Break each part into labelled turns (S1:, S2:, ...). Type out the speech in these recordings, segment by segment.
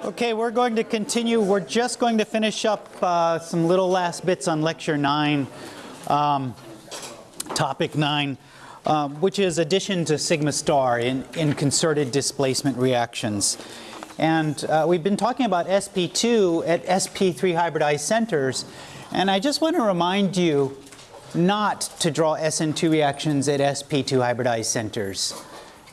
S1: Okay, we're going to continue. We're just going to finish up uh, some little last bits on lecture nine, um, topic nine, um, which is addition to sigma star in, in concerted displacement reactions. And uh, we've been talking about sp2 at sp3 hybridized centers. And I just want to remind you not to draw SN2 reactions at sp2 hybridized centers.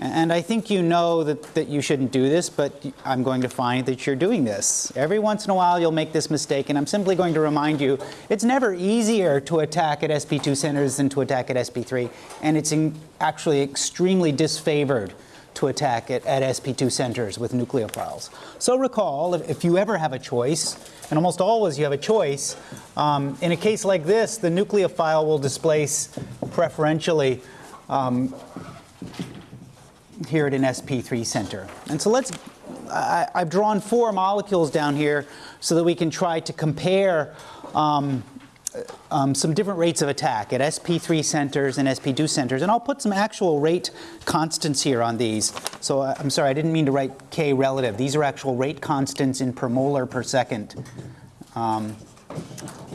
S1: And I think you know that, that you shouldn't do this, but I'm going to find that you're doing this. Every once in a while you'll make this mistake, and I'm simply going to remind you it's never easier to attack at sp2 centers than to attack at sp3, and it's actually extremely disfavored to attack at, at sp2 centers with nucleophiles. So recall, if, if, you ever have a choice, and almost always you have a choice, um, in a case like this, the nucleophile will displace preferentially um, here at an sp3 center. And so let's, I, have drawn four molecules down here so that we can try to compare um, um, some different rates of attack at sp3 centers and sp2 centers. And I'll put some actual rate constants here on these. So uh, I'm sorry, I didn't mean to write k relative. These are actual rate constants in per molar per second. Um,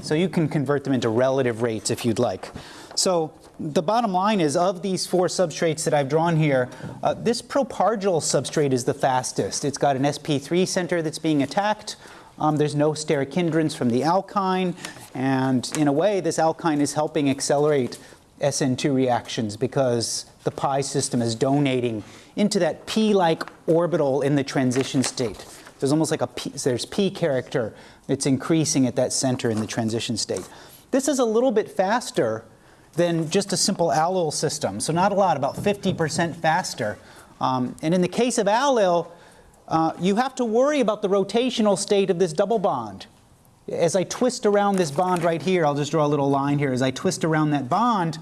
S1: so you can convert them into relative rates if you'd like. So the bottom line is of these four substrates that I've drawn here, uh, this propargyl substrate is the fastest. It's got an sp3 center that's being attacked. Um, there's no steric hindrance from the alkyne. And in a way, this alkyne is helping accelerate SN2 reactions because the pi system is donating into that p-like orbital in the transition state. There's almost like a p, there's p character that's increasing at that center in the transition state. This is a little bit faster than just a simple allyl system. So not a lot, about 50% faster. Um, and in the case of allyl, uh, you have to worry about the rotational state of this double bond. As I twist around this bond right here, I'll just draw a little line here. As I twist around that bond,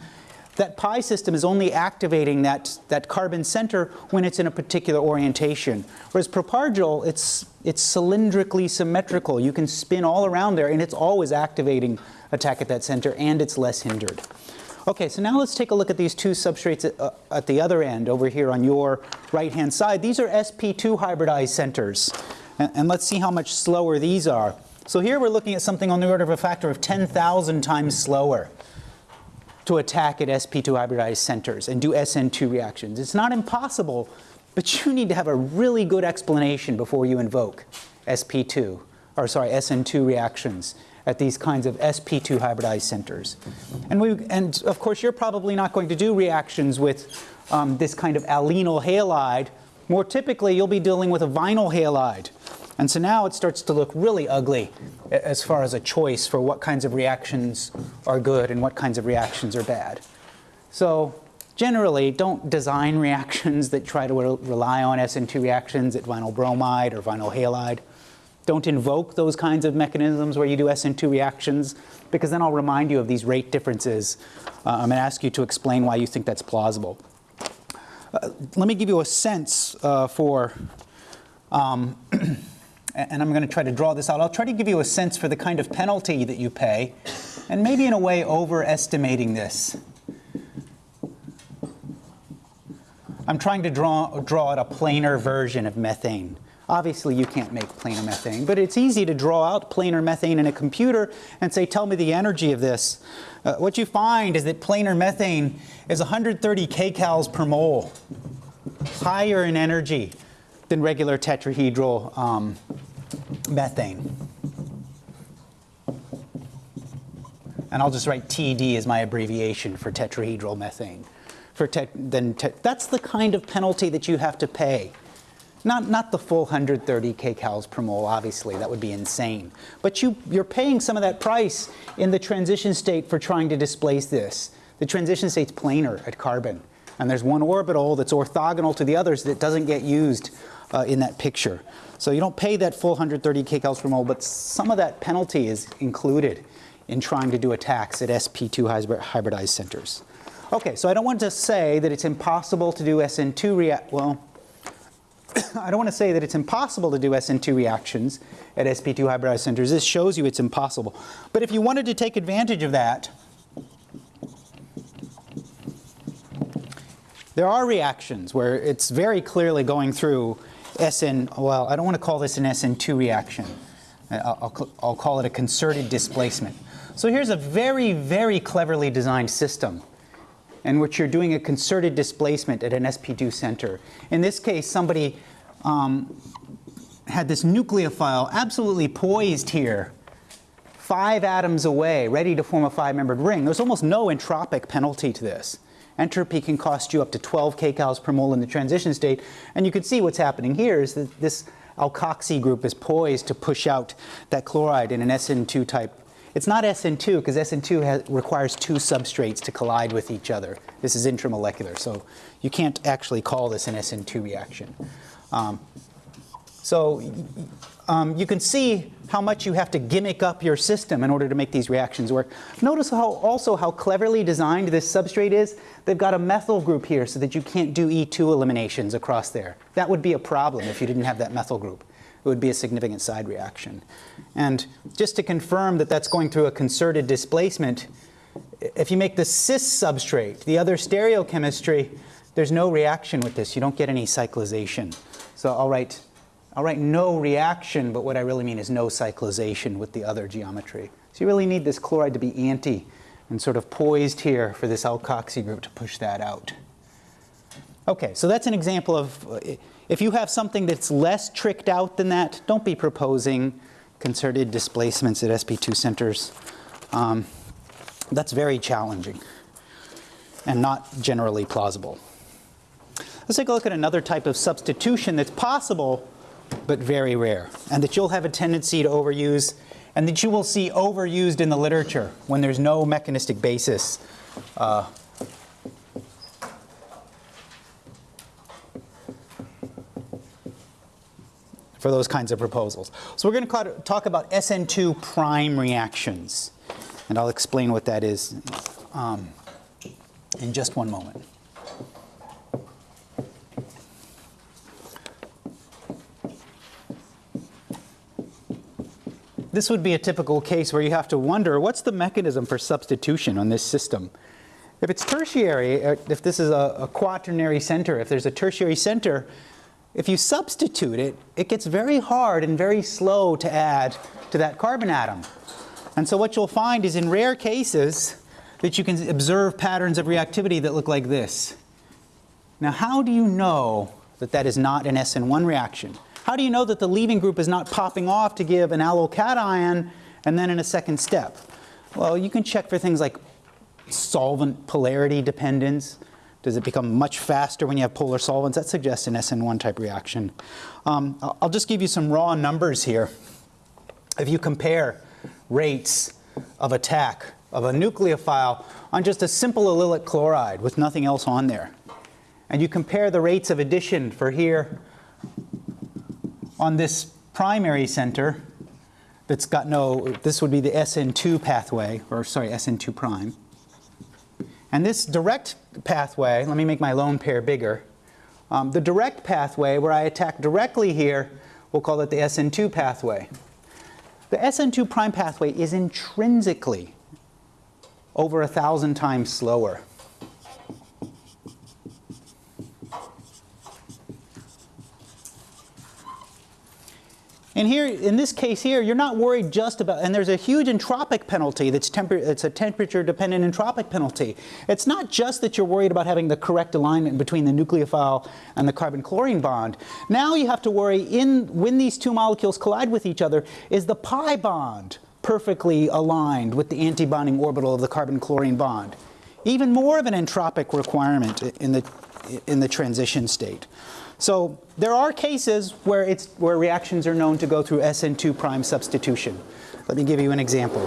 S1: that pi system is only activating that, that carbon center when it's in a particular orientation. Whereas propargyl, it's, it's cylindrically symmetrical. You can spin all around there and it's always activating attack at that center and it's less hindered. Okay, so now let's take a look at these two substrates at, uh, at the other end over here on your right-hand side. These are sp2 hybridized centers. And, and, let's see how much slower these are. So here we're looking at something on the order of a factor of 10,000 times slower to attack at sp2 hybridized centers and do SN2 reactions. It's not impossible, but you need to have a really good explanation before you invoke sp2, or sorry, SN2 reactions at these kinds of sp2 hybridized centers. And, we, and of course, you're probably not going to do reactions with um, this kind of alkynyl halide. More typically, you'll be dealing with a vinyl halide. And so now it starts to look really ugly as far as a choice for what kinds of reactions are good and what kinds of reactions are bad. So generally, don't design reactions that try to re rely on SN2 reactions at vinyl bromide or vinyl halide. Don't invoke those kinds of mechanisms where you do SN2 reactions, because then I'll remind you of these rate differences. Uh, I'm going to ask you to explain why you think that's plausible. Uh, let me give you a sense uh, for, um, and I'm going to try to draw this out. I'll try to give you a sense for the kind of penalty that you pay, and maybe in a way overestimating this. I'm trying to draw, draw out a planar version of methane. Obviously, you can't make planar methane, but it's easy to draw out planar methane in a computer and say, tell me the energy of this. Uh, what you find is that planar methane is 130 kcals per mole, higher in energy than regular tetrahedral um, methane. And I'll just write TD as my abbreviation for tetrahedral methane. For te then te that's the kind of penalty that you have to pay not, not the full 130 kcals per mole, obviously, that would be insane. But you, you're paying some of that price in the transition state for trying to displace this. The transition state's planar at carbon. And there's one orbital that's orthogonal to the others that doesn't get used uh, in that picture. So you don't pay that full 130 kcals per mole, but some of that penalty is included in trying to do attacks at sp2 hybridized centers. Okay, so I don't want to say that it's impossible to do SN2 react, well, I don't want to say that it's impossible to do SN2 reactions at sp2 hybridized centers. This shows you it's impossible. But if you wanted to take advantage of that, there are reactions where it's very clearly going through SN, well, I don't want to call this an SN2 reaction. I'll, I'll, I'll call it a concerted displacement. So here's a very, very cleverly designed system in which you're doing a concerted displacement at an sp2 center. In this case, somebody um, had this nucleophile absolutely poised here, five atoms away, ready to form a five-membered ring. There's almost no entropic penalty to this. Entropy can cost you up to 12 kcals per mole in the transition state. And you can see what's happening here is that this alkoxy group is poised to push out that chloride in an SN2 type. It's not SN2 because SN2 has, requires two substrates to collide with each other. This is intramolecular, so you can't actually call this an SN2 reaction. Um, so um, you can see how much you have to gimmick up your system in order to make these reactions work. Notice how also how cleverly designed this substrate is. They've got a methyl group here so that you can't do E2 eliminations across there. That would be a problem if you didn't have that methyl group. It would be a significant side reaction. And just to confirm that that's going through a concerted displacement, if you make the cis substrate, the other stereochemistry, there's no reaction with this. You don't get any cyclization. So I'll write I'll write no reaction, but what I really mean is no cyclization with the other geometry. So you really need this chloride to be anti and sort of poised here for this alkoxy group to push that out. Okay, so that's an example of, if you have something that's less tricked out than that, don't be proposing concerted displacements at SP2 centers. Um, that's very challenging and not generally plausible. Let's take a look at another type of substitution that's possible but very rare, and that you'll have a tendency to overuse, and that you will see overused in the literature when there's no mechanistic basis. Uh, for those kinds of proposals. So we're going to talk about SN2 prime reactions, and I'll explain what that is um, in just one moment. this would be a typical case where you have to wonder what's the mechanism for substitution on this system. If it's tertiary, uh, if this is a, a, quaternary center, if there's a tertiary center, if you substitute it, it gets very hard and very slow to add to that carbon atom. And so what you'll find is in rare cases that you can observe patterns of reactivity that look like this. Now how do you know that that is not an SN1 reaction? How do you know that the leaving group is not popping off to give an allyl cation and then in a second step? Well, you can check for things like solvent polarity dependence. Does it become much faster when you have polar solvents? That suggests an SN1 type reaction. Um, I'll just give you some raw numbers here. If you compare rates of attack of a nucleophile on just a simple allylic chloride with nothing else on there, and you compare the rates of addition for here on this primary center that's got no, this would be the SN2 pathway, or sorry, SN2 prime. And this direct pathway, let me make my lone pair bigger. Um, the direct pathway where I attack directly here, we'll call it the SN2 pathway. The SN2 prime pathway is intrinsically over a thousand times slower. And here, in this case here, you're not worried just about, and there's a huge entropic penalty that's temper, it's a temperature dependent entropic penalty. It's not just that you're worried about having the correct alignment between the nucleophile and the carbon chlorine bond. Now you have to worry in, when these two molecules collide with each other, is the pi bond perfectly aligned with the antibonding orbital of the carbon chlorine bond? Even more of an entropic requirement in the, in the transition state. So there are cases where, it's, where reactions are known to go through SN2 prime substitution. Let me give you an example.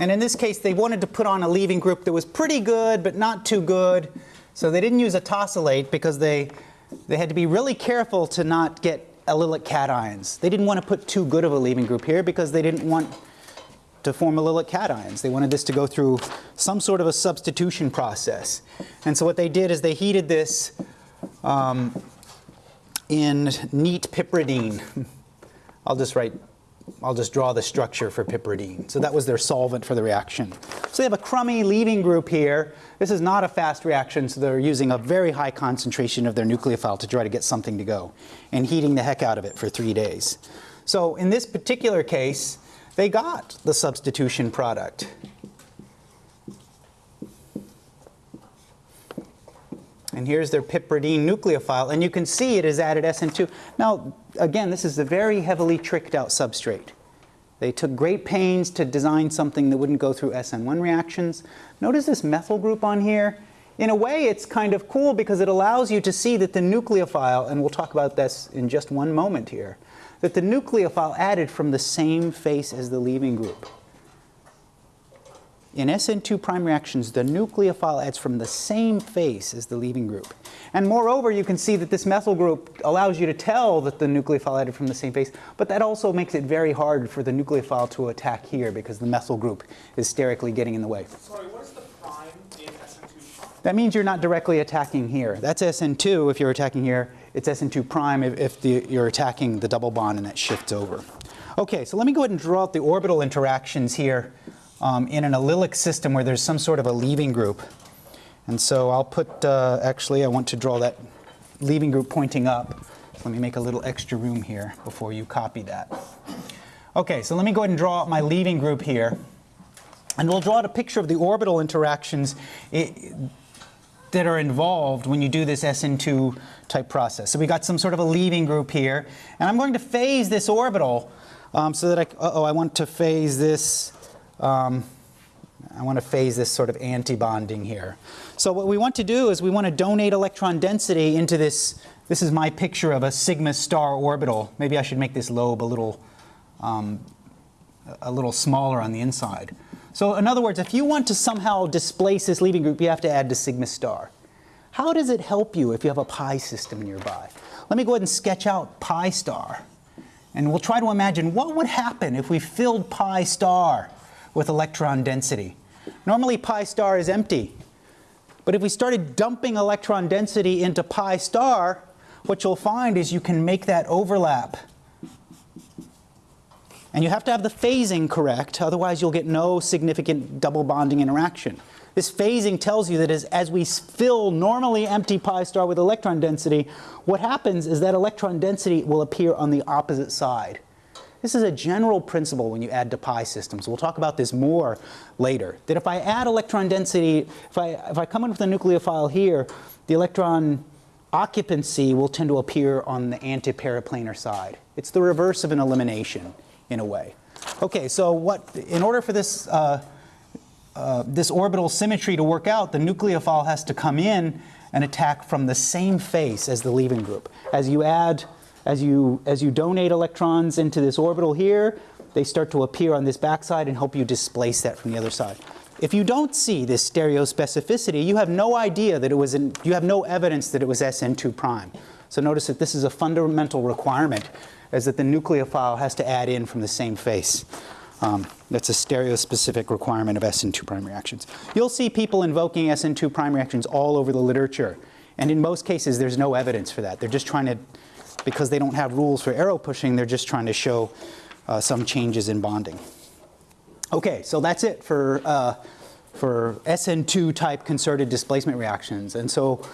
S1: And in this case, they wanted to put on a leaving group that was pretty good, but not too good. So they didn't use a tosylate because they, they had to be really careful to not get allylic cations. They didn't want to put too good of a leaving group here because they didn't want to form allylic cations. They wanted this to go through some sort of a substitution process. And so what they did is they heated this um, in neat piperidine. I'll just write I'll just draw the structure for piperidine. So that was their solvent for the reaction. So they have a crummy leaving group here. This is not a fast reaction, so they're using a very high concentration of their nucleophile to try to get something to go and heating the heck out of it for three days. So in this particular case, they got the substitution product. And here's their piperidine nucleophile, and you can see it has added SN2. Now, again, this is a very heavily tricked out substrate. They took great pains to design something that wouldn't go through SN1 reactions. Notice this methyl group on here. In a way, it's kind of cool because it allows you to see that the nucleophile, and we'll talk about this in just one moment here, that the nucleophile added from the same face as the leaving group. In SN2 prime reactions, the nucleophile adds from the same face as the leaving group. And moreover, you can see that this methyl group allows you to tell that the nucleophile added from the same face, but that also makes it very hard for the nucleophile to attack here because the methyl group is sterically getting in the way.
S2: Sorry, what is the prime in SN2 prime?
S1: That means you're not directly attacking here. That's SN2 if you're attacking here. It's SN2 prime if, if the, you're attacking the double bond and that shifts over. Okay, so let me go ahead and draw out the orbital interactions here um, in an allylic system where there's some sort of a leaving group. And so I'll put, uh, actually I want to draw that leaving group pointing up. Let me make a little extra room here before you copy that. Okay, so let me go ahead and draw my leaving group here. And we'll draw out a picture of the orbital interactions it, that are involved when you do this SN2 type process. So we got some sort of a leaving group here. And I'm going to phase this orbital um, so that I, uh oh I want to phase this um, I want to phase this sort of anti-bonding here. So what we want to do is we want to donate electron density into this, this is my picture of a sigma star orbital. Maybe I should make this lobe a little, um, a little smaller on the inside. So in other words, if you want to somehow displace this leaving group, you have to add to sigma star. How does it help you if you have a pi system nearby? Let me go ahead and sketch out pi star. And we'll try to imagine what would happen if we filled pi star with electron density. Normally pi star is empty. But if we started dumping electron density into pi star, what you'll find is you can make that overlap. And you have to have the phasing correct, otherwise you'll get no significant double bonding interaction. This phasing tells you that as, as we fill normally empty pi star with electron density, what happens is that electron density will appear on the opposite side. This is a general principle when you add to pi systems. We'll talk about this more later. That if I add electron density, if I, if I come in with a nucleophile here, the electron occupancy will tend to appear on the antiperiplanar side. It's the reverse of an elimination in a way. Okay, so what, in order for this, uh, uh, this orbital symmetry to work out, the nucleophile has to come in and attack from the same face as the leaving group. As you add as you, as you donate electrons into this orbital here, they start to appear on this backside and help you displace that from the other side. If you don't see this stereospecificity, you have no idea that it was, in, you have no evidence that it was SN2 prime. So notice that this is a fundamental requirement, is that the nucleophile has to add in from the same face. Um, that's a stereospecific requirement of SN2 prime reactions. You'll see people invoking SN2 prime reactions all over the literature. And in most cases, there's no evidence for that. They're just trying to because they don't have rules for arrow pushing, they're just trying to show uh, some changes in bonding. Okay, so that's it for, uh, for SN2 type concerted displacement reactions. And so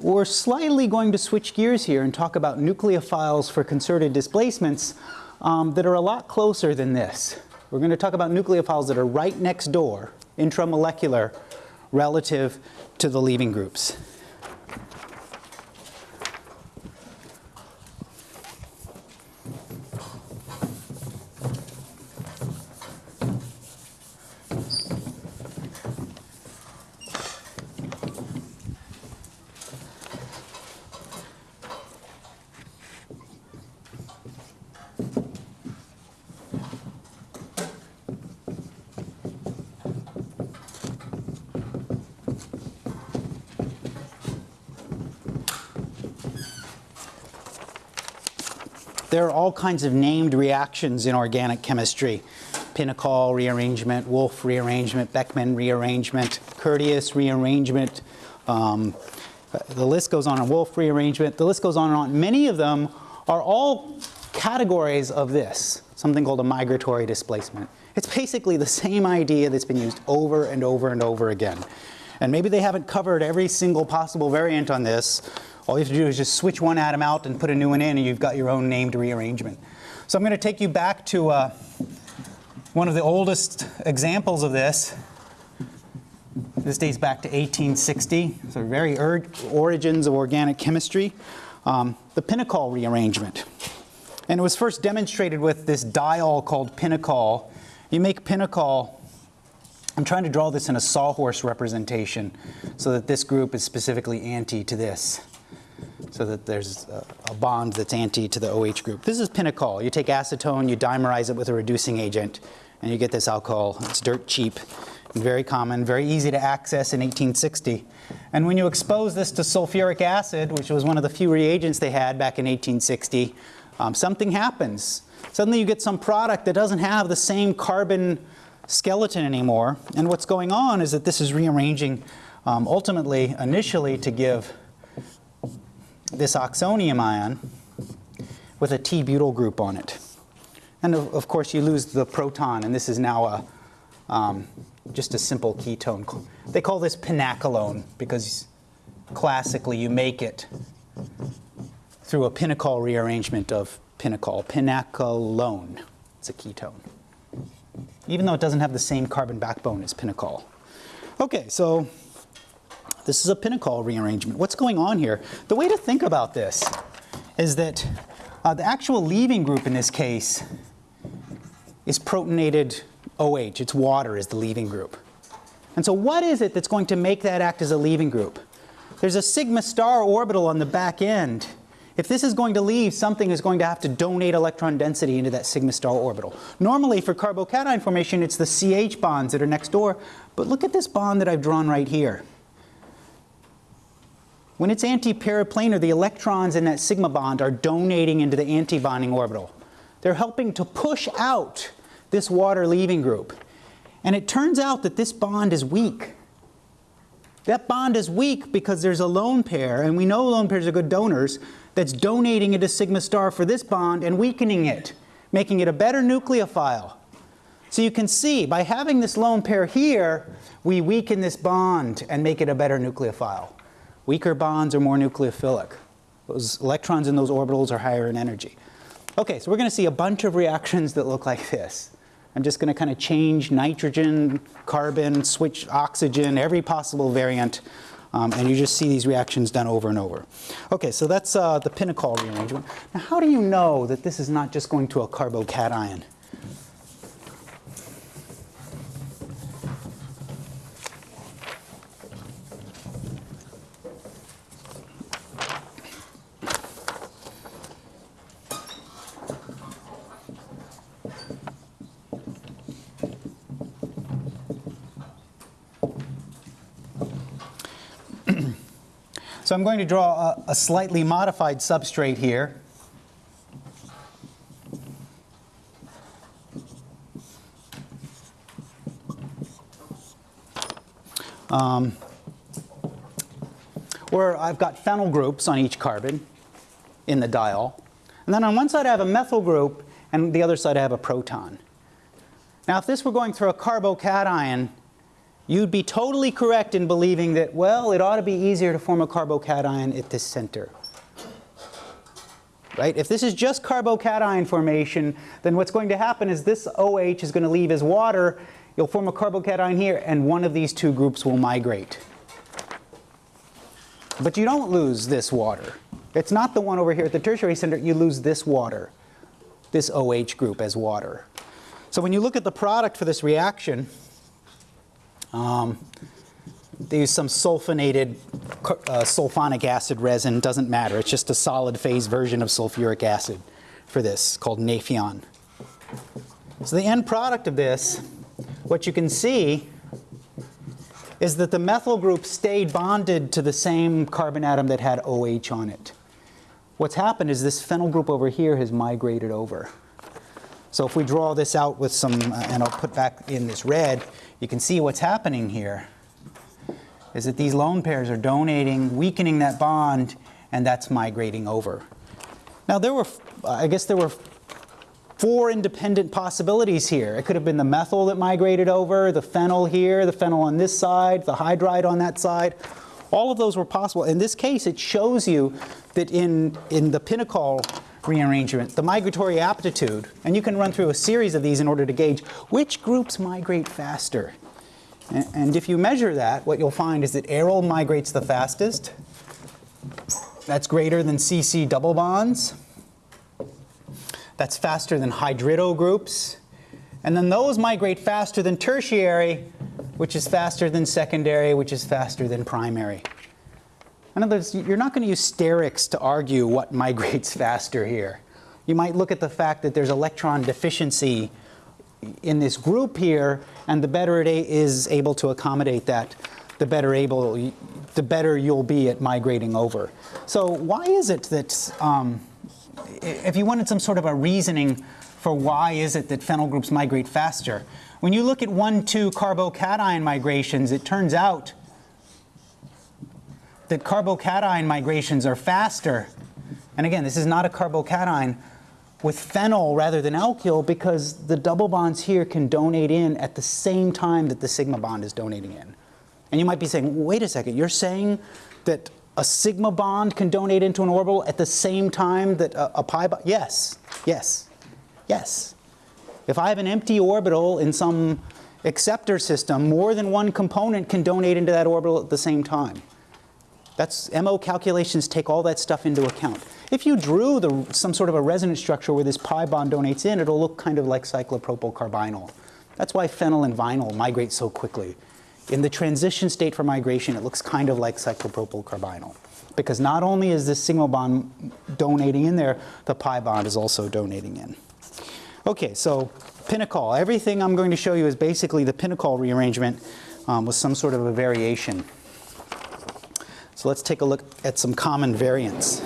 S1: we're slightly going to switch gears here and talk about nucleophiles for concerted displacements um, that are a lot closer than this. We're going to talk about nucleophiles that are right next door, intramolecular, relative to the leaving groups. All kinds of named reactions in organic chemistry. Pinacol rearrangement, Wolff rearrangement, Beckmann rearrangement, Curtius rearrangement. Um, the list goes on, on Wolff rearrangement. The list goes on and on. Many of them are all categories of this, something called a migratory displacement. It's basically the same idea that's been used over and over and over again. And maybe they haven't covered every single possible variant on this. All you have to do is just switch one atom out and put a new one in and you've got your own named rearrangement. So I'm going to take you back to uh, one of the oldest examples of this. This dates back to 1860, so very er origins of organic chemistry. Um, the Pinacol rearrangement. And it was first demonstrated with this diol called Pinacol. You make Pinacol, I'm trying to draw this in a sawhorse representation so that this group is specifically anti to this. So that there's a, a bond that's anti to the OH group. This is Pinacol. You take acetone, you dimerize it with a reducing agent, and you get this alcohol. It's dirt cheap very common, very easy to access in 1860. And when you expose this to sulfuric acid, which was one of the few reagents they had back in 1860, um, something happens. Suddenly you get some product that doesn't have the same carbon skeleton anymore. And what's going on is that this is rearranging um, ultimately, initially, to give this oxonium ion with a T-butyl group on it. And of, of, course, you lose the proton, and this is now a, um, just a simple ketone. They call this pinacolone because classically you make it through a pinacol rearrangement of pinacol. Pinacolone, it's a ketone. Even though it doesn't have the same carbon backbone as pinacol. Okay, so this is a pinacol rearrangement. What's going on here? The way to think about this is that uh, the actual leaving group in this case is protonated OH. It's water is the leaving group. And so what is it that's going to make that act as a leaving group? There's a sigma star orbital on the back end. If this is going to leave, something is going to have to donate electron density into that sigma star orbital. Normally for carbocation formation, it's the CH bonds that are next door. But look at this bond that I've drawn right here. When it's anti-periplanar, the electrons in that sigma bond are donating into the antibonding orbital. They're helping to push out this water leaving group. And it turns out that this bond is weak. That bond is weak because there's a lone pair, and we know lone pairs are good donors, that's donating into sigma star for this bond and weakening it, making it a better nucleophile. So you can see, by having this lone pair here, we weaken this bond and make it a better nucleophile. Weaker bonds are more nucleophilic. Those electrons in those orbitals are higher in energy. Okay, so we're going to see a bunch of reactions that look like this. I'm just going to kind of change nitrogen, carbon, switch oxygen, every possible variant. Um, and you just see these reactions done over and over. Okay, so that's uh, the Pinacol rearrangement. Now, how do you know that this is not just going to a carbocation? So I'm going to draw a, a slightly modified substrate here. Um, where I've got phenyl groups on each carbon in the diol. And then on one side I have a methyl group, and the other side I have a proton. Now if this were going through a carbocation, you'd be totally correct in believing that, well, it ought to be easier to form a carbocation at this center. Right? If this is just carbocation formation, then what's going to happen is this OH is going to leave as water, you'll form a carbocation here, and one of these two groups will migrate. But you don't lose this water. It's not the one over here at the tertiary center, you lose this water, this OH group as water. So when you look at the product for this reaction, um, they use some sulfonated uh, sulfonic acid resin, doesn't matter. It's just a solid phase version of sulfuric acid for this called Nafion. So the end product of this, what you can see is that the methyl group stayed bonded to the same carbon atom that had OH on it. What's happened is this phenyl group over here has migrated over. So if we draw this out with some, uh, and I'll put back in this red, you can see what's happening here is that these lone pairs are donating, weakening that bond, and that's migrating over. Now there were I guess there were four independent possibilities here. It could have been the methyl that migrated over, the phenyl here, the phenyl on this side, the hydride on that side. All of those were possible. In this case, it shows you that in, in the pinacol rearrangement, the migratory aptitude, and you can run through a series of these in order to gauge which groups migrate faster. A- And if you measure that, what you'll find is that aryl migrates the fastest. That's greater than CC double bonds. That's faster than hydrido groups. And then those migrate faster than tertiary, which is faster than secondary, which is faster than primary. In other words, you're not going to use sterics to argue what migrates faster here. You might look at the fact that there's electron deficiency in this group here, and the better it is able to accommodate that, the better able, the better you'll be at migrating over. So why is it that, um, if you wanted some sort of a reasoning for why is it that phenyl groups migrate faster, when you look at 1,2 carbocation migrations, it turns out that carbocation migrations are faster. And again, this is not a carbocation with phenyl rather than alkyl because the double bonds here can donate in at the same time that the sigma bond is donating in. And you might be saying, wait a second, you're saying that a sigma bond can donate into an orbital at the same time that a, a pi bond? Yes, yes, yes. If I have an empty orbital in some acceptor system, more than one component can donate into that orbital at the same time. That's MO calculations take all that stuff into account. If you drew the, some sort of a resonance structure where this pi bond donates in, it'll look kind of like cyclopropyl carbinyl. That's why phenyl and vinyl migrate so quickly. In the transition state for migration, it looks kind of like cyclopropyl carbinyl. Because not only is this sigma bond donating in there, the pi bond is also donating in. Okay, so pinacol. Everything I'm going to show you is basically the pinacol rearrangement um, with some sort of a variation. So let's take a look at some common variants.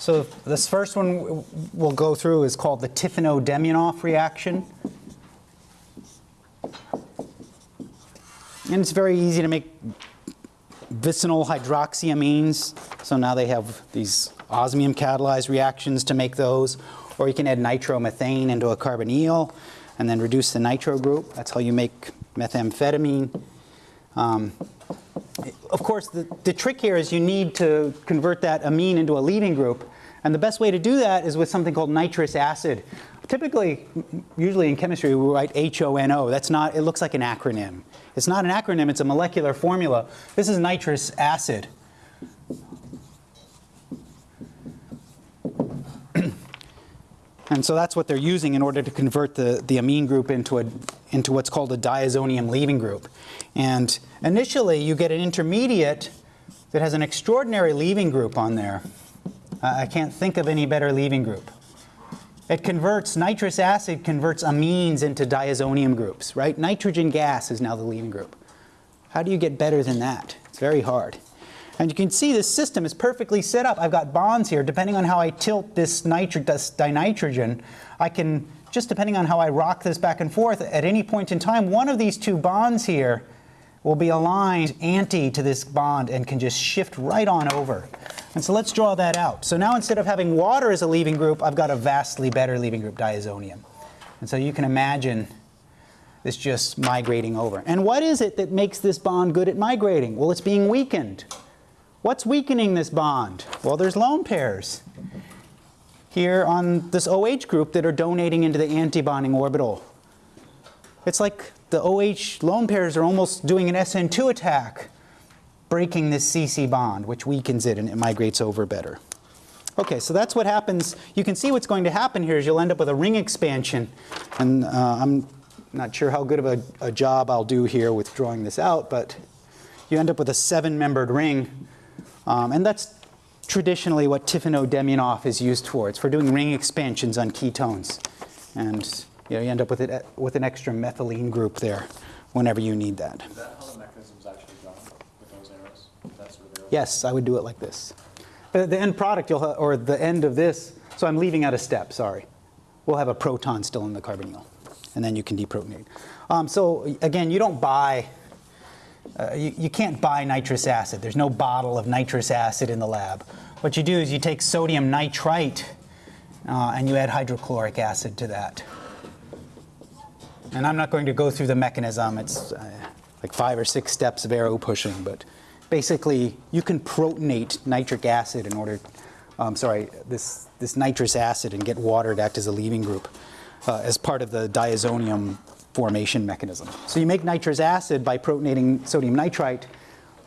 S1: So this first one we'll go through is called the Tiffeneau-Demjanov reaction. And it's very easy to make vicinal hydroxyamines. So now they have these osmium catalyzed reactions to make those. Or you can add nitromethane into a carbonyl and then reduce the nitro group. That's how you make methamphetamine. Um, of course, the, the trick here is you need to convert that amine into a leaving group. And the best way to do that is with something called nitrous acid. Typically, usually in chemistry, we write HONO. That's not, it looks like an acronym. It's not an acronym, it's a molecular formula. This is nitrous acid. And so that's what they're using in order to convert the, the amine group into, a, into what's called a diazonium leaving group. And initially, you get an intermediate that has an extraordinary leaving group on there. I I can't think of any better leaving group. It converts, nitrous acid converts amines into diazonium groups, right? Nitrogen gas is now the leaving group. How do you get better than that? It's very hard. And you can see this system is perfectly set up. I've got bonds here. Depending on how I tilt this, nitri- this dinitrogen, I can, just depending on how I rock this back and forth, at any point in time, one of these two bonds here will be aligned anti to this bond and can just shift right on over. And so let's draw that out. So now instead of having water as a leaving group, I've got a vastly better leaving group, diazonium. And so you can imagine this just migrating over. And what is it that makes this bond good at migrating? Well, it's being weakened. What's weakening this bond? Well, there's lone pairs here on this OH group that are donating into the antibonding orbital. It's like the OH lone pairs are almost doing an SN2 attack, breaking this CC bond, which weakens it and it migrates over better. Okay, so that's what happens. You can see what's going to happen here is you'll end up with a ring expansion. And uh, I'm not sure how good of a, a job I'll do here with drawing this out, but you end up with a seven-membered ring. Um, and that's traditionally what Tiffeneau-Demjanov is used for. It's for doing ring expansions on ketones. And you, know, you end up with, it, with an extra methylene group there whenever you need that.
S2: Is that how the mechanism's actually done with those arrows? That's where they're.
S1: Yes, I would do it like this. Uh, The end product, you'll, or the end of this, so I'm leaving out a step, sorry. We'll have a proton still in the carbonyl, and then you can deprotonate. Um, so again, you don't buy, uh, you, you can't buy nitrous acid. There's no bottle of nitrous acid in the lab. What you do is you take sodium nitrite uh, and you add hydrochloric acid to that. And I'm not going to go through the mechanism. It's uh, like five or six steps of arrow pushing, but basically you can protonate nitric acid in order, um, sorry, this, this nitrous acid and get water to act as a leaving group uh, as part of the diazonium formation mechanism. So you make nitrous acid by protonating sodium nitrite,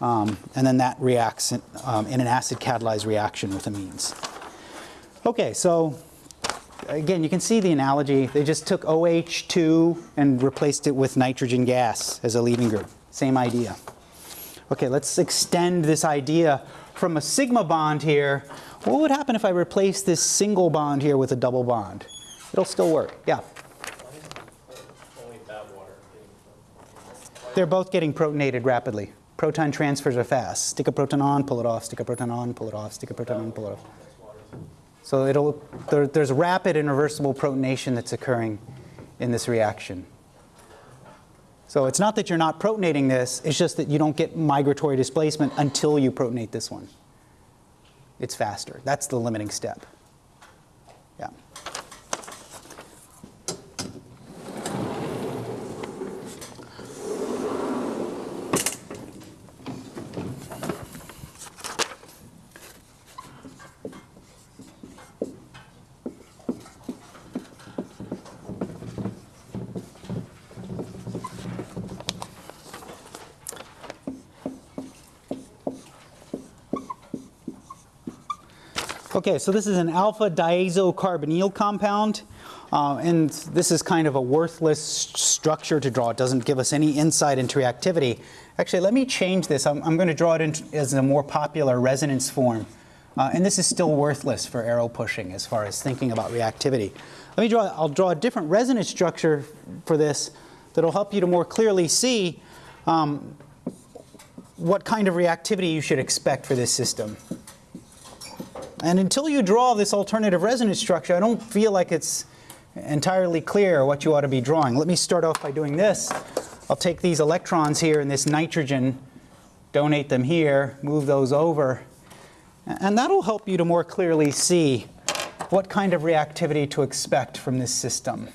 S1: um, and then that reacts in, um, in an acid catalyzed reaction with amines. Okay, so again, you can see the analogy. They just took OH2 and replaced it with nitrogen gas as a leaving group. Same idea. Okay, let's extend this idea from a sigma bond here. What would happen if I replace this single bond here with a double bond? It'll still work, yeah. They're both getting protonated rapidly. Proton transfers are fast. Stick a proton on, pull it off, stick a proton on, pull it off, stick a proton on, pull it off. So it'll, there, there's rapid and reversible protonation that's occurring in this reaction. So it's not that you're not protonating this, it's just that you don't get migratory displacement until you protonate this one. It's faster. That's the limiting step. Okay, so this is an alpha diazocarbonyl compound, uh, and this is kind of a worthless structure to draw. It doesn't give us any insight into reactivity. Actually, let me change this. I'm, I'm going to draw it in, as a more popular resonance form. Uh, and this is still worthless for arrow pushing as far as thinking about reactivity. Let me draw, I'll draw a different resonance structure for this that'll help you to more clearly see um, what kind of reactivity you should expect for this system. And until you draw this alternative resonance structure, I don't feel like it's entirely clear what you ought to be drawing. Let me start off by doing this. I'll take these electrons here and this nitrogen, donate them here, move those over. And that'll help you to more clearly see what kind of reactivity to expect from this system.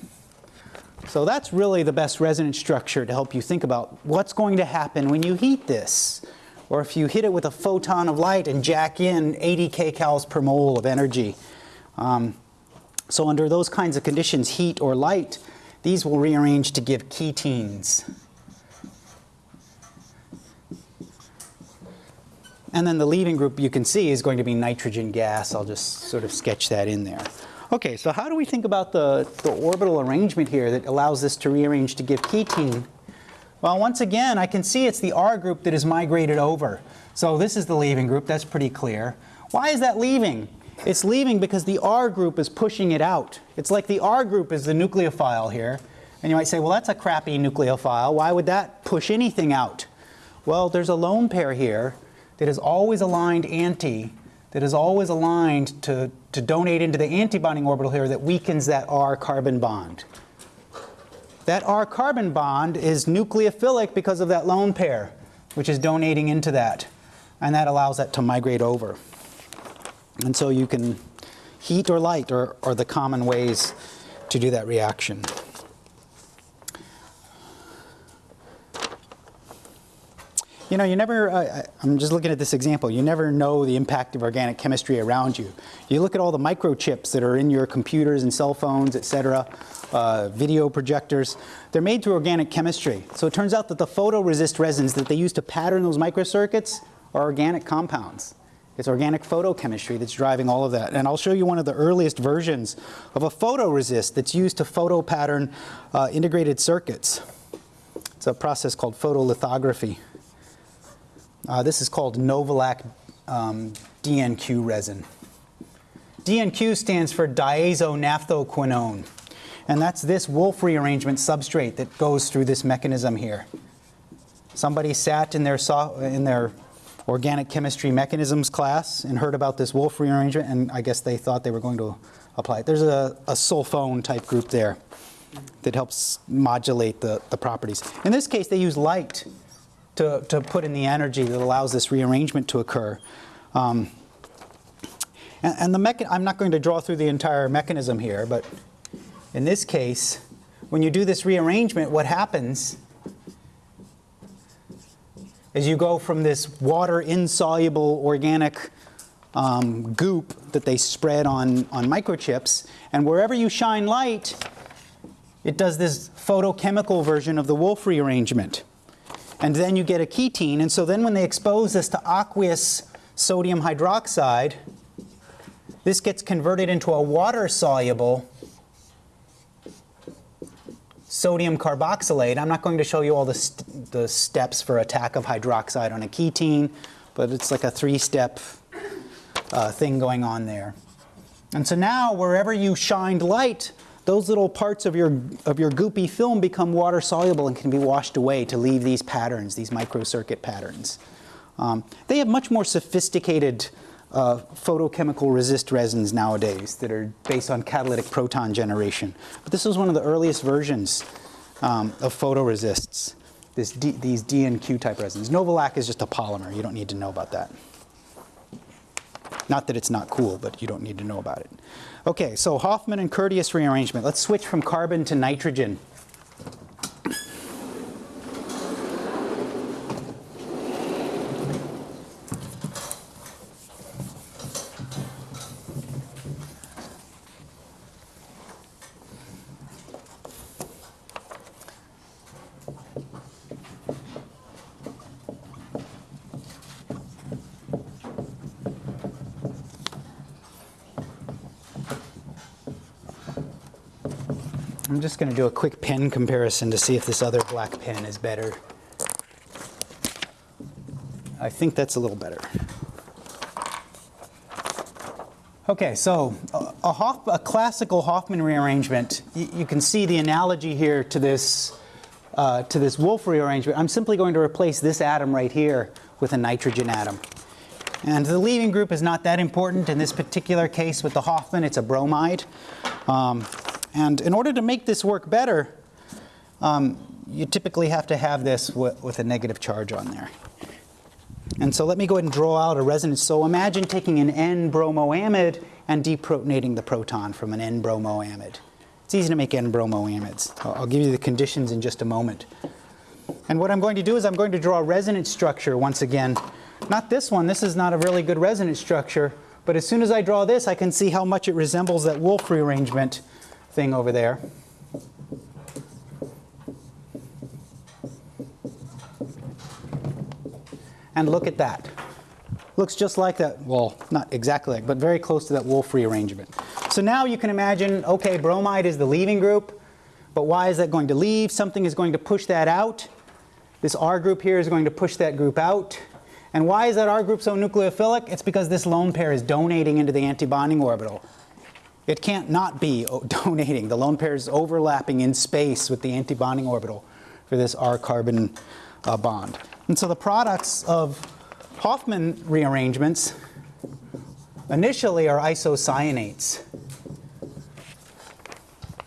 S1: So that's really the best resonance structure to help you think about what's going to happen when you heat this. Or if you hit it with a photon of light and jack in 80 kcals per mole of energy. Um, so under those kinds of conditions, heat or light, these will rearrange to give ketenes. And then the leaving group you can see is going to be nitrogen gas. I'll just sort of sketch that in there. Okay, so how do we think about the, the orbital arrangement here that allows this to rearrange to give ketene? Well, once again, I can see it's the R group that is migrated over. So this is the leaving group, that's pretty clear. Why is that leaving? It's leaving because the R group is pushing it out. It's like the R group is the nucleophile here. And you might say, well, that's a crappy nucleophile. Why would that push anything out? Well, there's a lone pair here that is always aligned anti, that is always aligned to, to donate into the antibonding orbital here that weakens that R carbon bond. That R carbon bond is nucleophilic because of that lone pair, which is donating into that. And that allows that to migrate over. And so you can heat or light are, are the common ways to do that reaction. You know, you never, uh, I'm just looking at this example, you never know the impact of organic chemistry around you. You look at all the microchips that are in your computers and cell phones, et cetera, uh, video projectors, they're made through organic chemistry. So it turns out that the photoresist resins that they use to pattern those microcircuits are organic compounds. It's organic photochemistry that's driving all of that. And I'll show you one of the earliest versions of a photoresist that's used to photo pattern uh, integrated circuits. It's a process called photolithography. Uh, this is called Novolac um, DNQ resin. DNQ stands for diazonaphthoquinone. And that's this Wolff rearrangement substrate that goes through this mechanism here. Somebody sat in their, so in their organic chemistry mechanisms class and heard about this Wolff rearrangement, and I guess they thought they were going to apply it. There's a, a sulfone type group there that helps modulate the, the properties. In this case, they use light to, to put in the energy that allows this rearrangement to occur. Um, and, and the mechan- I'm not going to draw through the entire mechanism here, but in this case, when you do this rearrangement, what happens is you go from this water insoluble organic um, goop that they spread on, on microchips, and wherever you shine light, it does this photochemical version of the Wolff rearrangement. And then you get a ketene, and so then when they expose this to aqueous sodium hydroxide, this gets converted into a water-soluble sodium carboxylate. I'm not going to show you all the, st the steps for attack of hydroxide on a ketene, but it's like a three-step uh, thing going on there. And so now wherever you shined light, those little parts of your, of your goopy film become water soluble and can be washed away to leave these patterns, these microcircuit patterns. Um, they have much more sophisticated uh, photochemical resist resins nowadays that are based on catalytic proton generation. But this was one of the earliest versions um, of photoresists, this D, these D and Q type resins. Novolac is just a polymer. You don't need to know about that. Not that it's not cool, but you don't need to know about it. Okay, so Hofmann and Curtius rearrangement. Let's switch from carbon to nitrogen. I'm just going to do a quick pen comparison to see if this other black pen is better. I think that's a little better. Okay, so a, a, Hoff, a classical Hofmann rearrangement, you, you can see the analogy here to this, uh, to this Wolff rearrangement. I'm simply going to replace this atom right here with a nitrogen atom. And the leaving group is not that important in this particular case with the Hofmann, it's a bromide. Um, and in order to make this work better, um, you typically have to have this with a negative charge on there. And so let me go ahead and draw out a resonance. So imagine taking an N-bromoamide and deprotonating the proton from an N-bromoamide. It's easy to make N-bromoamides. I'll, I'll give you the conditions in just a moment. And what I'm going to do is I'm going to draw a resonance structure once again. Not this one. This is not a really good resonance structure. But as soon as I draw this, I can see how much it resembles that Wolff rearrangement thing over there. And look at that. Looks just like that, well, not exactly but very close to that Wolff rearrangement. So now you can imagine, okay, bromide is the leaving group, but why is that going to leave? Something is going to push that out. This R group here is going to push that group out. And why is that R group so nucleophilic? It's because this lone pair is donating into the antibonding orbital. It can't not be donating. The lone pair is overlapping in space with the antibonding orbital for this R carbon uh, bond. And so the products of Hofmann rearrangements initially are isocyanates.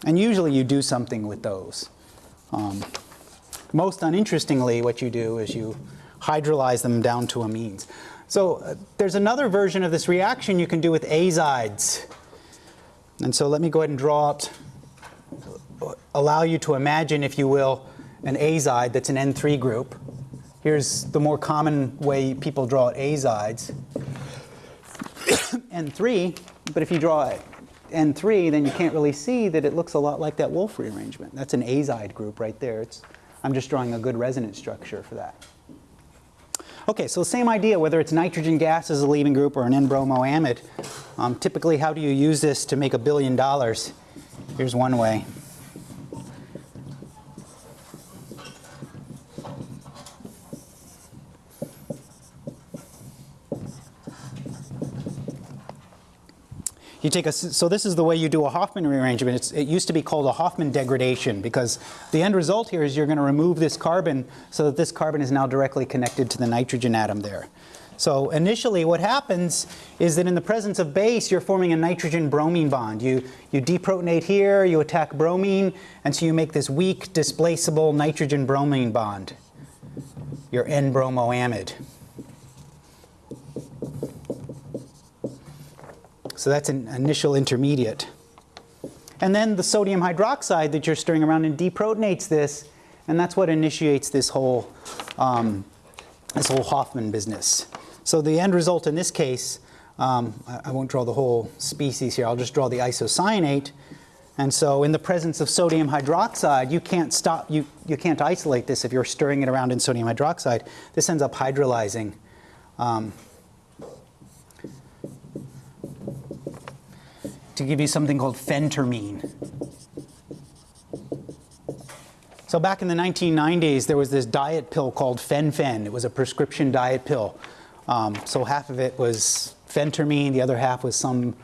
S1: And usually you do something with those. Um, most uninterestingly, what you do is you hydrolyze them down to amines. So uh, there's another version of this reaction you can do with azides. And so let me go ahead and draw out, allow you to imagine, if you will, an azide that's an N3 group. Here's the more common way people draw azides. N3, but if you draw N3, then you can't really see that it looks a lot like that Wolff rearrangement. That's an azide group right there. It's, I'm just drawing a good resonance structure for that. Okay, so the same idea, whether it's nitrogen gas as a leaving group or an N-bromoamide. Um, typically, how do you use this to make a billion dollars? Here's one way. You take a, so this is the way you do a Hofmann rearrangement. It's, it used to be called a Hofmann degradation because the end result here is you're going to remove this carbon so that this carbon is now directly connected to the nitrogen atom there. So initially what happens is that in the presence of base, you're forming a nitrogen-bromine bond. You, you deprotonate here, you attack bromine, and so you make this weak, displaceable nitrogen-bromine bond, your N-bromoamide. So that's an initial intermediate. And then the sodium hydroxide that you're stirring around and deprotonates this, and that's what initiates this whole, um, this whole Hofmann business. So the end result in this case, um, I, I won't draw the whole species here, I'll just draw the isocyanate. And so in the presence of sodium hydroxide, you can't stop, you, you can't isolate this if you're stirring it around in sodium hydroxide. This ends up hydrolyzing. Um, to give you something called phentermine. So back in the 1990s, there was this diet pill called Fen-Phen. It was a prescription diet pill. Um, so half of it was phentermine, the other half was some,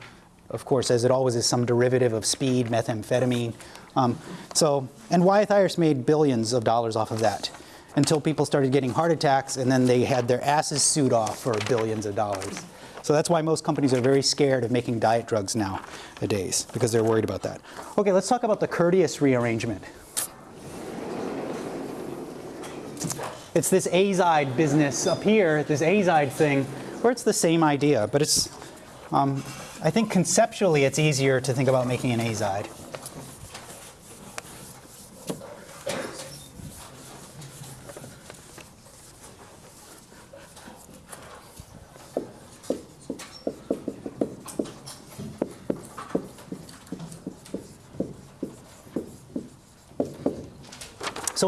S1: of course, as it always is, some derivative of speed, methamphetamine. Um, so, and Wyeth Ayerst made billions of dollars off of that until people started getting heart attacks and then they had their asses sued off for billions of dollars. So that's why most companies are very scared of making diet drugs nowadays because they're worried about that. Okay, let's talk about the Curtius rearrangement. It's this azide business up here, this azide thing, where it's the same idea, but it's, um, I think conceptually it's easier to think about making an azide.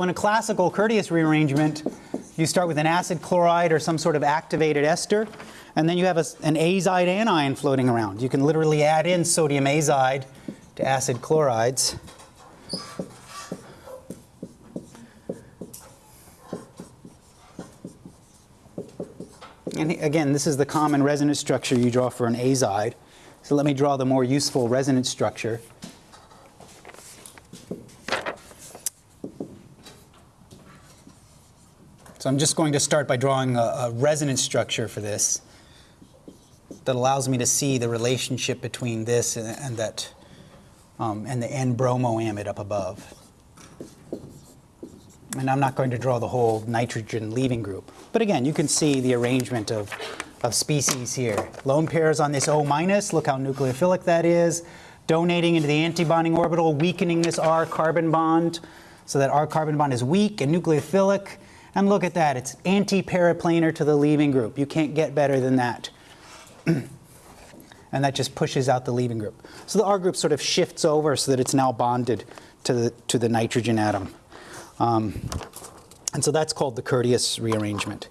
S1: In a classical Curtius rearrangement, you start with an acid chloride or some sort of activated ester, and then you have a, an azide anion floating around. You can literally add in sodium azide to acid chlorides. And again, this is the common resonance structure you draw for an azide. So let me draw the more useful resonance structure. So I'm just going to start by drawing a, a, resonance structure for this that allows me to see the relationship between this and, and that um, and the N-bromoamide up above. And I'm not going to draw the whole nitrogen leaving group. But again, you can see the arrangement of, of species here. Lone pairs on this O minus, look how nucleophilic that is. Donating into the antibonding orbital, weakening this R carbon bond so that R carbon bond is weak and nucleophilic. And look at that, it's anti-periplanar to the leaving group. You can't get better than that. and that just pushes out the leaving group. So the R group sort of shifts over so that it's now bonded to the, to the nitrogen atom. Um, and so that's called the Curtius rearrangement.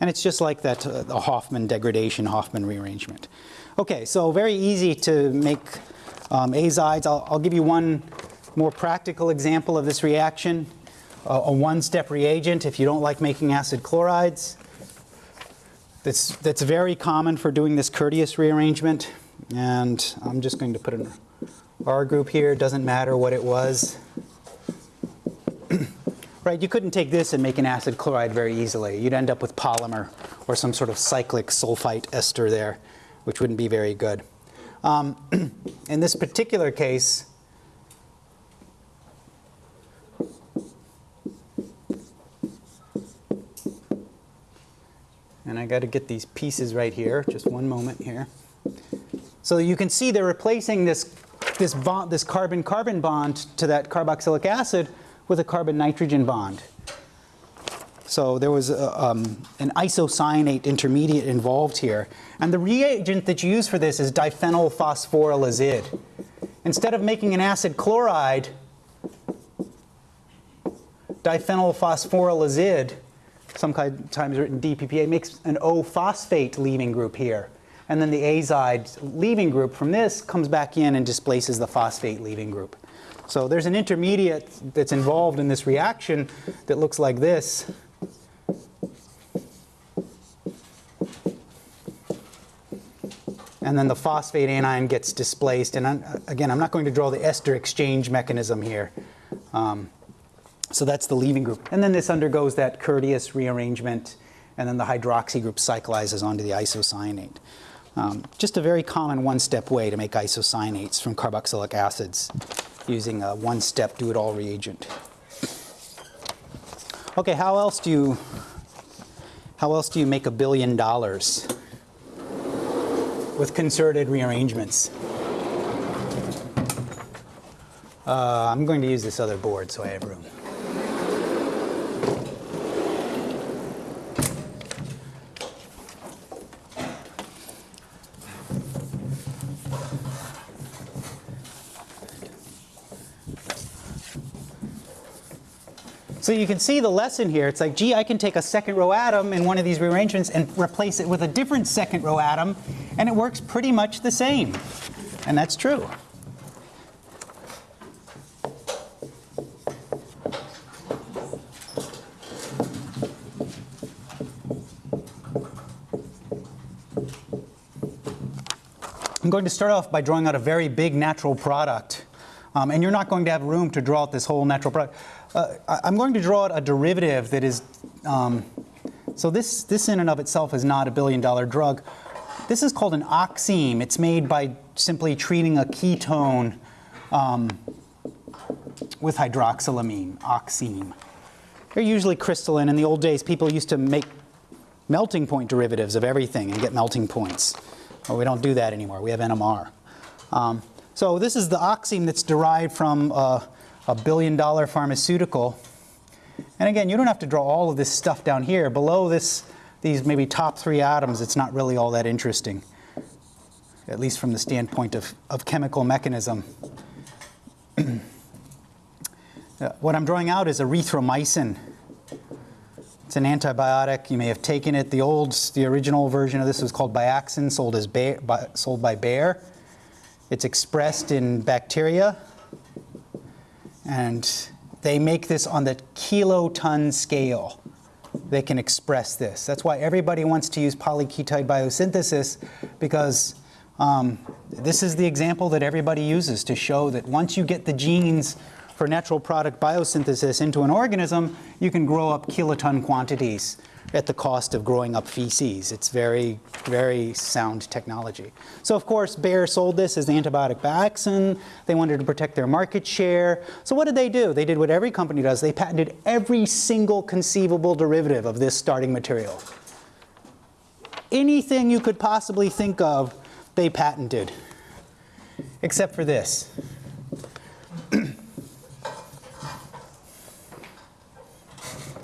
S1: And it's just like that, uh, the Hofmann degradation, Hofmann rearrangement. Okay, so very easy to make um, azides. I'll, I'll, give you one more practical example of this reaction. Uh, a one-step reagent if you don't like making acid chlorides. That's, that's very common for doing this Curtius rearrangement. And I'm just going to put an R group here. Doesn't matter what it was. right, you couldn't take this and make an acid chloride very easily. You'd end up with polymer or some sort of cyclic sulfite ester there, which wouldn't be very good. Um, in this particular case, and I got to get these pieces right here, just one moment here. So you can see they're replacing this, this, this carbon-carbon bond to that carboxylic acid with a carbon-nitrogen bond. So there was a, um, an isocyanate intermediate involved here. And the reagent that you use for this is diphenyl phosphorylazide. Instead of making an acid chloride, diphenyl phosphorylazide, sometimes written DPPA, makes an O-phosphate leaving group here. And then the azide leaving group from this comes back in and displaces the phosphate leaving group. So there's an intermediate that's involved in this reaction that looks like this. And then the phosphate anion gets displaced. And I'm, again, I'm not going to draw the ester exchange mechanism here. Um, So that's the leaving group. And then this undergoes that Curtius rearrangement, and then the hydroxy group cyclizes onto the isocyanate. Um, just a very common one-step way to make isocyanates from carboxylic acids using a one-step do-it-all reagent. Okay, how else do you how else do you make a billion dollars with concerted rearrangements? Uh, I'm going to use this other board so I have room. So you can see the lesson here. It's like, gee, I can take a second row atom in one of these rearrangements and replace it with a different second row atom, and it works pretty much the same. And that's true. I'm going to start off by drawing out a very big natural product. Um, and you're not going to have room to draw out this whole natural product. Uh, I'm going to draw a derivative that is, um, so this, this in and of itself is not a billion dollar drug. This is called an oxime. It's made by simply treating a ketone um, with hydroxylamine, oxime. They're usually crystalline. In the old days, people used to make melting point derivatives of everything and get melting points. Well, we don't do that anymore. We have NMR. Um, so this is the oxime that's derived from uh, a billion dollar pharmaceutical. And again, you don't have to draw all of this stuff down here. Below this, these maybe top three atoms, it's not really all that interesting, at least from the standpoint of, of chemical mechanism. Uh, what I'm drawing out is erythromycin. It's an antibiotic. You may have taken it. The old, the original version of this was called Biaxin, sold as by, sold by Bayer. It's expressed in bacteria, and they make this on the kiloton scale. They can express this. That's why everybody wants to use polyketide biosynthesis because um, this is the example that everybody uses to show that once you get the genes for natural product biosynthesis into an organism, you can grow up kiloton quantities at the cost of growing up feces. It's very, very sound technology. So of course, Bayer sold this as antibiotic Biaxin. They wanted to protect their market share. So what did they do? They did what every company does. They patented every single conceivable derivative of this starting material. Anything you could possibly think of, they patented, except for this.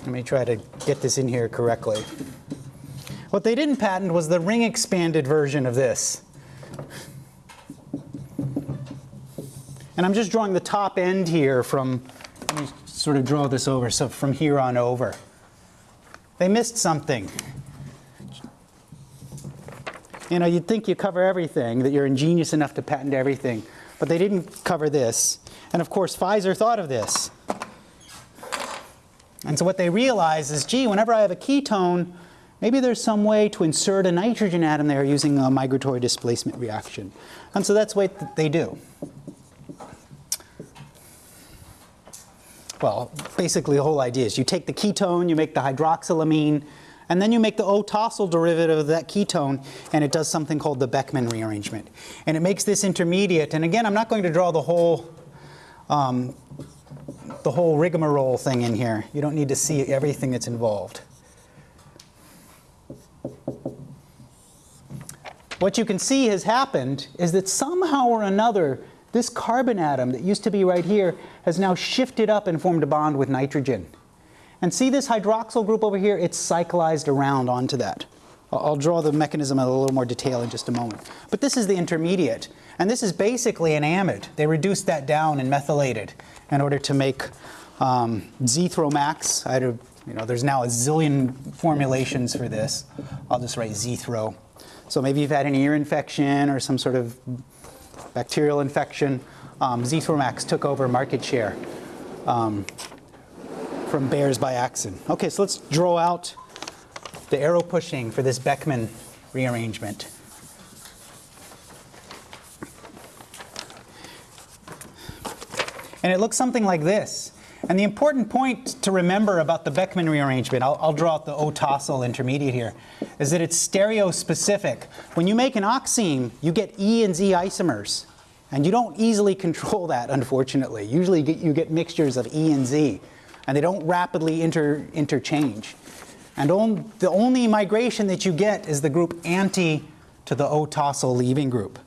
S1: Let me try to get this in here correctly. What they didn't patent was the ring expanded version of this. And I'm just drawing the top end here from, let me sort of draw this over, so from here on over. They missed something. You know, you'd think you cover everything, that you're ingenious enough to patent everything, but they didn't cover this. And of course, Pfizer thought of this. And so what they realize is, gee, whenever I have a ketone, maybe there's some way to insert a nitrogen atom there using a migratory displacement reaction. And so that's what they do. Well, basically the whole idea is you take the ketone, you make the hydroxylamine, and then you make the O-tosyl derivative of that ketone, and it does something called the Beckmann rearrangement. And it makes this intermediate, and again, I'm not going to draw the whole um, the whole rigmarole thing in here. You don't need to see everything that's involved. What you can see has happened is that somehow or another, this carbon atom that used to be right here has now shifted up and formed a bond with nitrogen. And see this hydroxyl group over here? It's cyclized around onto that. I'll draw the mechanism in a little more detail in just a moment. But this is the intermediate. And this is basically an amide. They reduced that down and methylated in order to make um. I a, you know, there's now a zillion formulations for this. I'll just write Zthro. So maybe you've had an ear infection or some sort of bacterial infection. Um, took over market share um, from Bayer's Biaxin. Okay, so let's draw out the arrow pushing for this Beckmann rearrangement. And it looks something like this. And the important point to remember about the Beckmann rearrangement, I'll, I'll draw out the O-tosyl intermediate here, is that it's stereospecific. When you make an oxime, you get E and Z isomers. And you don't easily control that, unfortunately. Usually you get, you get mixtures of E and Z, and they don't rapidly inter, interchange. And on, the only migration that you get is the group anti to the O-tosyl leaving group.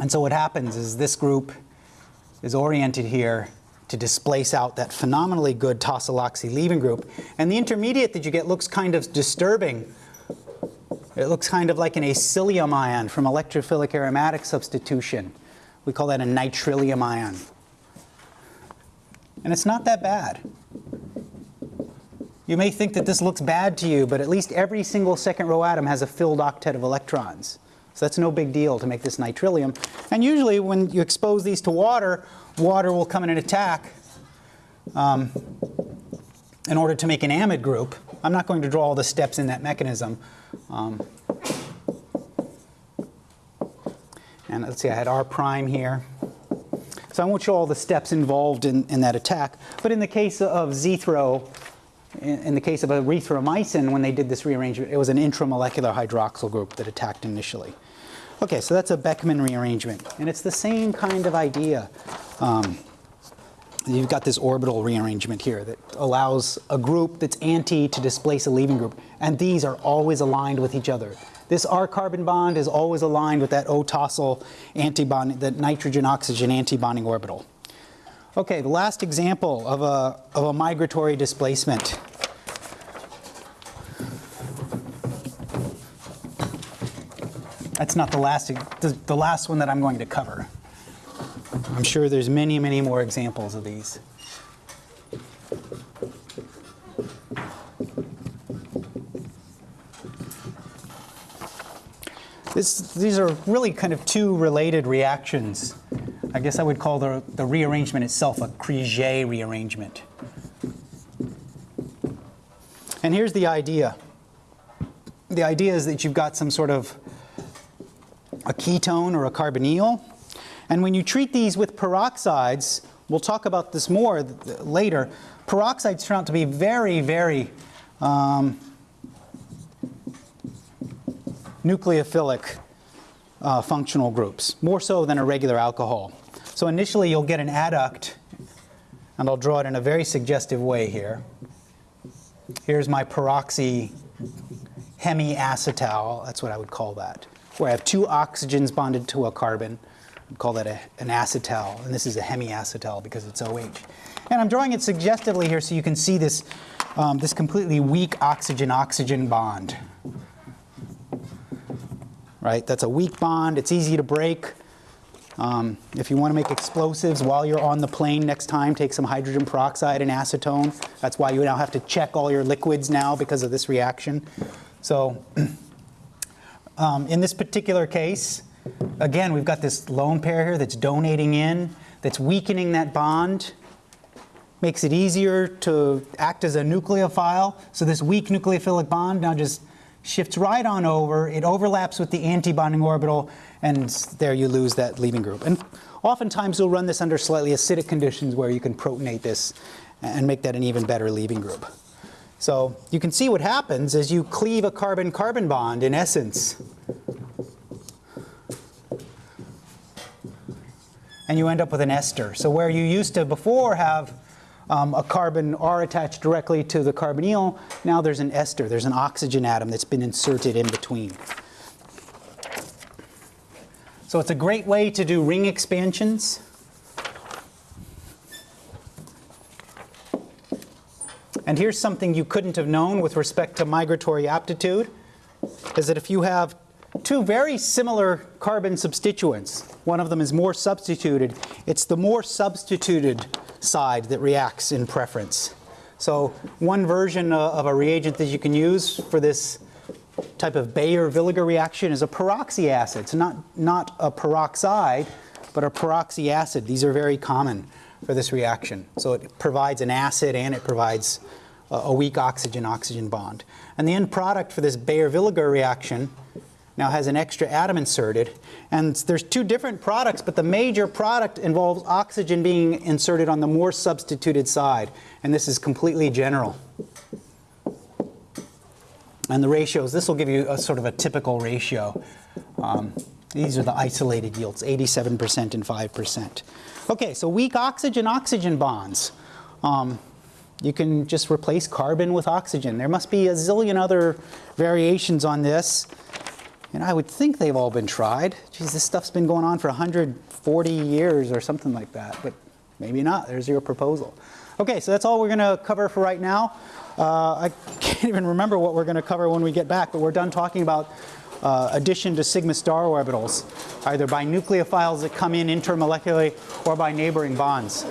S1: And so what happens is this group is oriented here to displace out that phenomenally good tosyloxy leaving group. And the intermediate that you get looks kind of disturbing. It looks kind of like an acylium ion from electrophilic aromatic substitution. We call that a nitrilium ion. And it's not that bad. You may think that this looks bad to you, but at least every single second row atom has a filled octet of electrons. So that's no big deal to make this nitrilium. And usually when you expose these to water, water will come in and attack um, in order to make an amide group. I'm not going to draw all the steps in that mechanism. Um, and let's see, I had R prime here. So I won't show all the steps involved in, in that attack. But in the case of in, in the case of erythromycin, when they did this rearrangement, it was an intramolecular hydroxyl group that attacked initially. Okay, so that's a Beckmann rearrangement. And it's the same kind of idea. Um, you've got this orbital rearrangement here that allows a group that's anti to displace a leaving group. And these are always aligned with each other. This R carbon bond is always aligned with that O-tosyl antibond, that nitrogen-oxygen antibonding orbital. Okay, the last example of a, of a migratory displacement. That's not the last, the, last one that I'm going to cover. I'm sure there's many, many more examples of these. This, these are really kind of two related reactions. I guess I would call the, the rearrangement itself a Criegee rearrangement. And here's the idea. The idea is that you've got some sort of a ketone or a carbonyl. And when you treat these with peroxides, we'll talk about this more later, peroxides turn out to be very, very um, nucleophilic uh, functional groups, more so than a regular alcohol. So initially you'll get an adduct, and I'll draw it in a very suggestive way here. Here's my peroxy hemiacetal, that's what I would call that, where I have two oxygens bonded to a carbon. I'd call that a, an acetal, and this is a hemiacetal because it's OH. And I'm drawing it suggestively here so you can see this, um, this completely weak oxygen-oxygen bond right? That's a weak bond. It's easy to break. Um, if you want to make explosives while you're on the plane next time, take some hydrogen peroxide and acetone. That's why you now have to check all your liquids now because of this reaction. So um, in this particular case, again, we've got this lone pair here that's donating in, that's weakening that bond, makes it easier to act as a nucleophile. So this weak nucleophilic bond now just shifts right on over, it overlaps with the antibonding orbital, and there you lose that leaving group. And oftentimes you'll run this under slightly acidic conditions where you can protonate this and make that an even better leaving group. So you can see what happens as you cleave a carbon-carbon bond in essence. And you end up with an ester. So where you used to before have um, a carbon R attached directly to the carbonyl. Now there's an ester, there's an oxygen atom that's been inserted in between. So it's a great way to do ring expansions. And here's something you couldn't have known with respect to migratory aptitude, is that if you have two very similar carbon substituents, one of them is more substituted, it's the more substituted side that reacts in preference. So one version uh, of a reagent that you can use for this type of Baeyer-Villiger reaction is a peroxy acid. It's not, not a peroxide, but a peroxy acid. These are very common for this reaction. So it provides an acid and it provides a, weak oxygen-oxygen bond. And the end product for this Baeyer-Villiger reaction now has an extra atom inserted. And there's two different products, but the major product involves oxygen being inserted on the more substituted side. And this is completely general. And the ratios, this will give you a sort of a typical ratio. Um, these are the isolated yields, 87% and 5%. Okay, so weak oxygen-oxygen bonds. Um, you can just replace carbon with oxygen. There must be a zillion other variations on this. And I would think they've all been tried. Geez, this stuff's been going on for 140 years or something like that, but maybe not. There's your proposal. Okay, so that's all we're going to cover for right now. Uh, I can't even remember what we're going to cover when we get back, but we're done talking about uh, addition to sigma star orbitals, either by nucleophiles that come in intermolecularly or by neighboring bonds.